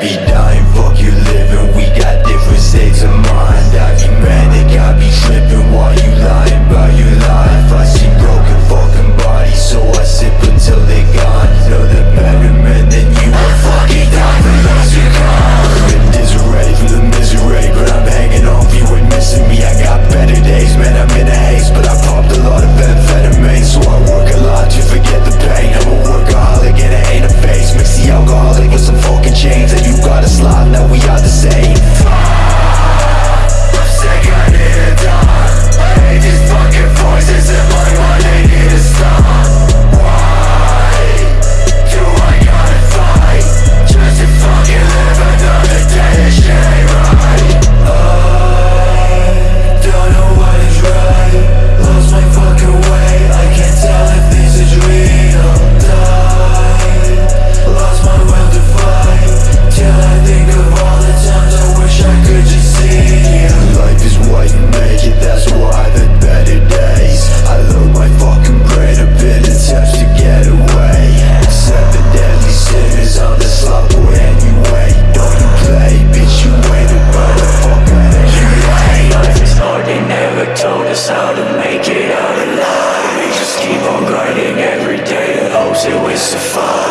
be dying, testify.